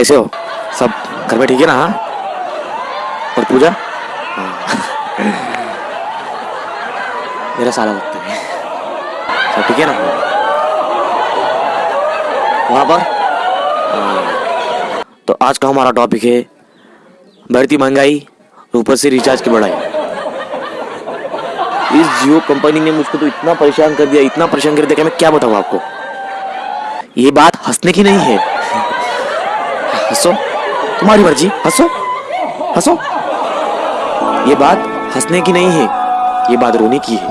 कैसे हो? सब घर में ठीक है ना? हाँ? और पूजा? हाँ। मेरा साला लगता है। सब ठीक है ना? वहाँ पर? हाँ। तो आज का हमारा टॉपिक है बढ़ती महँगाई, ऊपर से रिचार्ज की बढ़ाई। इस जियो कंपनी ने मुझको तो इतना परेशान कर दिया, इतना परेशान कर दिया मैं क्या बताऊँ आपको? ये बात हंसने की नहीं है। हंसो। तुम्हारी मर्ज़ी। हंसो। हंसो। ये बात हंसने की नहीं है, ये बात रोने की है।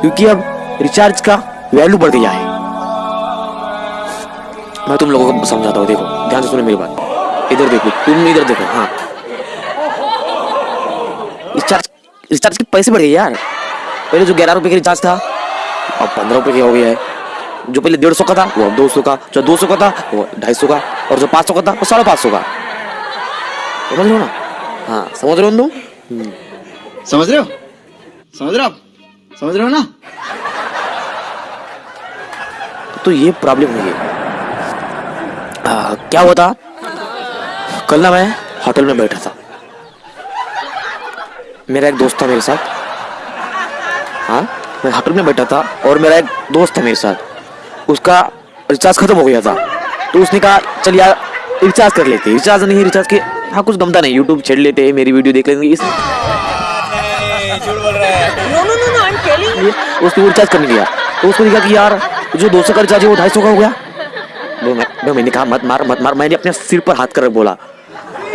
क्योंकि अब रिचार्ज का वैल्यू बढ़ गया है। मैं तुम लोगों को समझाता हूँ, देखो, ध्यान से सुनो मेरी बात। इधर देखो, तुम इधर देखो हाँ। रिचार्ज रिचार्ज के पैसे बढ़ गए यार। पहले जो ग्यारह रुपए का रिचार्ज था, अब पंद्रह रुपए का हो गया है। जो पहले डेढ़ सौ का था, वो अब दो सौ का। जो दो सौ का था, वो ढाई सौ का। और जो पाँच सौ का था वो साढ़े पाँच सौ का। समझ रहे हो ना? हाँ समझ रहे हो तुम समझ रहे हो? समझ रहे हो आप? समझ रहे हो ना? तो ये प्रॉब्लम हुई है आ, क्या हुआ था? कल ना मैं होटल में बैठा था। मेरा एक दोस्त था मेरे साथ। हाँ मैं होटल में बैठा था और मेरा एक दोस्त था मेरे साथ। उसका रिचार्ज खत्म हो गया था। तो उसने कहा चल यार रिचार्ज कर लेते रिचार्ज नहीं रिचार्ज के हाँ कुछ गमता नहीं यूट्यूब छेड़ लेते हैं मेरी वीडियो देख लेंगे। इस वो रिचार्ज करने दिया। तो उसको दिखा कि यार जो दो सौ का रिचार्ज है वो ढाई सौ का हो गया। दो मैं, दो मैंने कहा मत मार मत मार। मैंने अपने सिर पर हाथ कर बोला।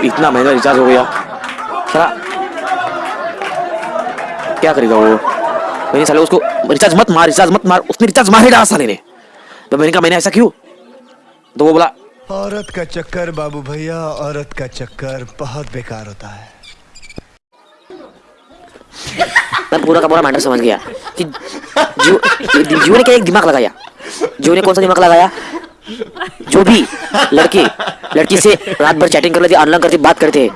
इतना महँगा रिचार्ज हो गया। साला क्या करेगा वो? मैंने साले उसको रिचार्ज मत मार रिचार्ज मत मार। उसने रिचार्ज मार ही डाला साले ने। तो मैंने कहा मैंने ऐसा क्यों? तो वो बोला औरत का चक्कर, बाबू भैया, औरत का चक्कर बहुत बेकार होता है। मैं पूरा का पूरा मैटर समझ गया कि जियो जियो ने क्या एक दिमाग लगाया? जियो ने कौन सा दिमाग लगाया? जो भी लड़के, लड़की से रात भर चैटिंग कर लेते ऑनलाइन करते, बात करते,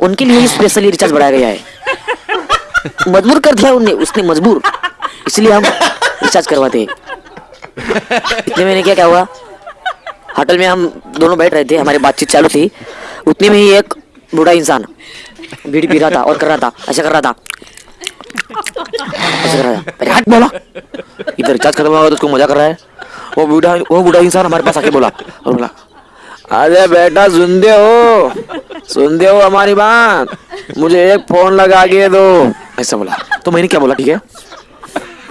उनके लिए स्पेशली रिचार्ज बढ़ाया गया है। मजबूर कर दिया उनने, उसने मजबूर। इसलिए हम रिचार्ज करवाते हैं। इतने में क्या क्या हुआ? होटल में हम दोनों बैठ रहे थे, हमारी बातचीत चालू थी। उतने में ही एक बूढ़ा इंसान बीड़ी पी रहा था और कर रहा था, ऐसा कर रहा था। ऐसा कर रहा था। बोला। इधर रिचार्ज खत्म हुआ तो उसको मज़ा कर रहा है। वो बूढ़ा वो बूढ़ा इंसान हमारे पास आके बोला और बोला, अरे बेटा, सुनते हो सुनते हो हमारी बात। मुझे एक फ़ोन लगा के दो। ऐसा बोला। तो मैंने क्या बोला, ठीक है?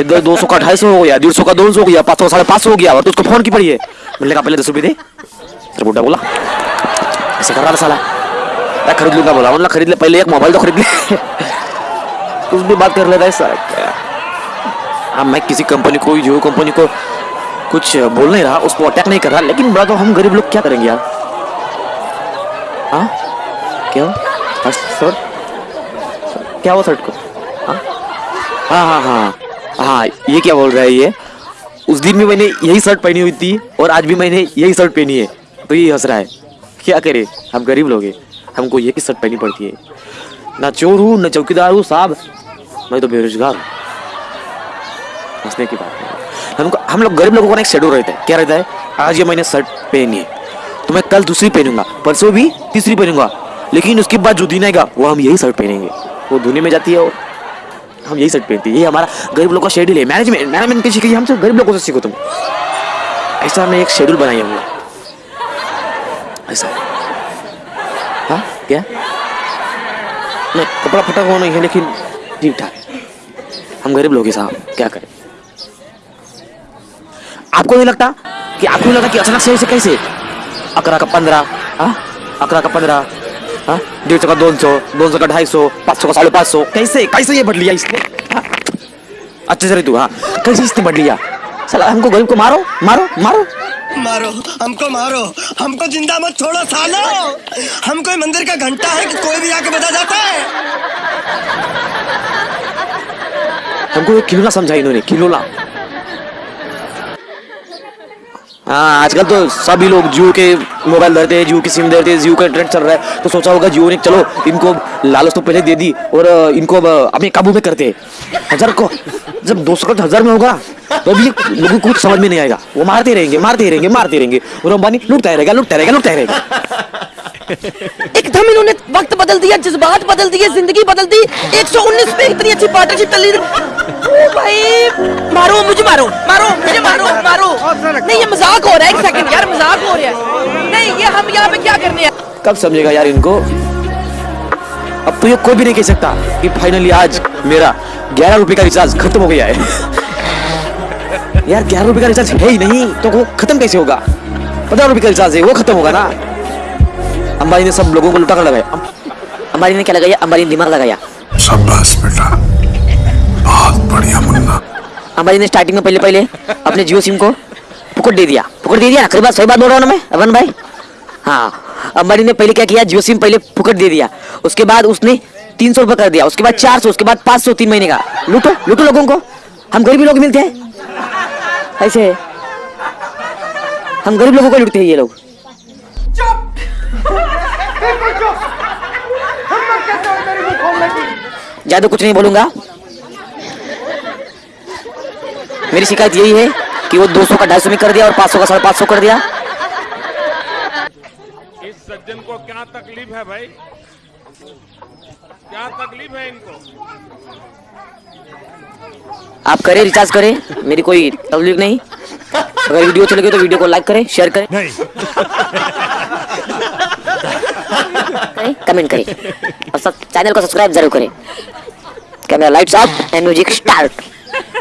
इधर दो सौ का ढाई सौ हो गया, डेढ़ सौ का दो सौ हो गया, पाँच सौ साढ़े पाँच सौ हो गया और तो उसको फ़ोन की पड़ी है? मैंने कहा पहले दस रुपये दे। फिर बुढ़ा बोला। ऐसे कर रहा था साला। मैं खरीद लूँगा, बोला। बोला, खरीद ले, पहले एक मोबाइल तो खरीद ले। कुछ भी बात कर लेता है हाँ मैं किसी कंपनी को जियो कंपनी को कुछ बोल नहीं रहा, उसको अटैक नहीं कर रहा, लेकिन बड़ा तो हम गरीब लोग क्या करेंगे यार? हाँ? क्या? हाँ सर क्या हुआ शर्ट को हाँ? हाँ हाँ हाँ। हाँ ये क्या बोल रहा है ये? उस दिन भी मैंने यही शर्ट पहनी हुई थी और आज भी मैंने यही शर्ट पहनी है। तो ये हंस रहा है। क्या करे? हम गरीब लोग हैं। हमको ये की शर्ट पहनी पड़ती है। ना चोर हूँ, ना चौकीदार हूँ, साहब। मैं तो बेरोजगार हूँ। हंसने की बात नहीं। हमको हम लोग गरीब लोगों का एक शेड्यूल रहता है। क्या रहता है? आज ये मैंने शर्ट पहनी है। तो मैं कल दूसरी पहनूँगा। परसों भी तीसरी पहनूँगा। लेकिन उसके बाद जो दिन आएगा, वो हम यही शर्ट पहनेंगे। वो धुने में जाती है और हम यही शर्ट पहनते हैं। ये हमारा गरीब लोगों का शेड्यूल है। मैनेजमेंट मैनेजमेंट की सीखी हमसे गरीब लोगों से सीखो तुम। ऐसा हमने एक शेड्यूल बनाया हुआ। ऐसा। हाँ? क्या? नहीं, कपड़ा फटा हुआ नहीं है, लेकिन ठीक ठाक हम गरीब लोग हैं साहब। क्या करें? आपको नहीं लगता कि आपको नहीं लगता कि अचानक से कैसे? अकरा का पंद्रह हाँ? अकरा का पंद्रह। डेढ़ सौ का दो सौ दो सौ का ढाई सौ पाँच सौ का साढ़े पाँच सौ। कैसे कैसे ये बढ़ लिया इसने? हाँ? अच्छे से तू हाँ। कैसे इसने बढ़ लिया साला हमको गरीब को मारो मारो मारो। मारो हमको मारो। हमको ज़िंदा मत छोड़ो सालो। हम कोई मंदिर का घंटा है कि कोई भी आके बजा जाता है? हमको एक खिलौना समझा इन्होंने खिलौना। हाँ आजकल तो सभी लोग जियो के मोबाइल धरते हैं, जियो की सिम धरते हैं, जियो का इंटरनेट चल रहा है। तो सोचा होगा जियो ने, चलो, इनको लालच तो पहले दे दी और इनको अपने काबू में करते हैं। हज़ार को, जब दो सौ हज़ार में होगा तो भी लोगों को कुछ समझ में नहीं आएगा। वो मारते रहेंगे मारते रहेंगे मारते रहेंगे। और अंबानी, लुटता रहेगा लुटता रहेगा लुटता रहेगा। एकदम इन्होंने वक्त बदल दिया, जज्बात बदल दिए, ज़िंदगी बदल दी। 119 पे इतनी अच्छी पार्टनरशिप चल रही भाई, मारो, मुझे मारो मारो, मुझे नहीं ये मज़ाक हो रहा है एक सेकंड यार मज़ाक हो रहा है। नहीं ये हम यहाँ पे क्या करने हैं? कब समझेगा यार इनको? अब तो ये कोई भी नहीं कह सकता कि फाइनली आज मेरा ग्यारह रुपए का रिचार्ज खत्म हो गया है। यार ग्यारह रुपए का रिचार्ज है ही नहीं तो वो खत्म कैसे होगा? पंद्रह रुपए का रिचार्ज है वो खत्म होगा ना? अंबानी ने सब लोगों को लुटा कर लगाया अंबानी ने क्या लगाया? अंबानी ने दिमाग लगाया। शाबाश बेटा। बहुत बढ़िया मुन्ना। अंबानी ने स्टार्टिंग में पहले पहले अपने जियो सिम को फुकट दे दिया। फुकट दे दिया ना? खरी बात सही बात बोल रहा हूँ ना मैं? अवन भाई? हाँ। अंबानी ने पहले क्या किया? जियो सिम पहले फुकट दे दिया। उसके बाद उसने तीन सौ रुपये कर दिया। उसके बाद चार सौ उसके बाद पाँच सौ तीन महीने का। लूटो लूटो लोगों को। हम गरीब लोग मिलते हैं। ऐसे। हम गरीब लोगों को लूटते हैं ये लोग। ज़्यादा कुछ नहीं बोलूँगा। मेरी शिकायत यही है कि वो 200 का 250 में कर दिया और 500 का साढ़े पाँच सौ कर दिया। इस सज्जन को क्या तकलीफ़ है भाई? क्या तकलीफ़ है इनको? आप करें रिचार्ज करें मेरी कोई तकलीफ़ नहीं। अगर वीडियो अच्छी लगे तो वीडियो को लाइक करें शेयर करें। नहीं। करें कमेंट करें। और सब चैनल को सब्सक्राइब ज़रूर करें। Camera lights off and music start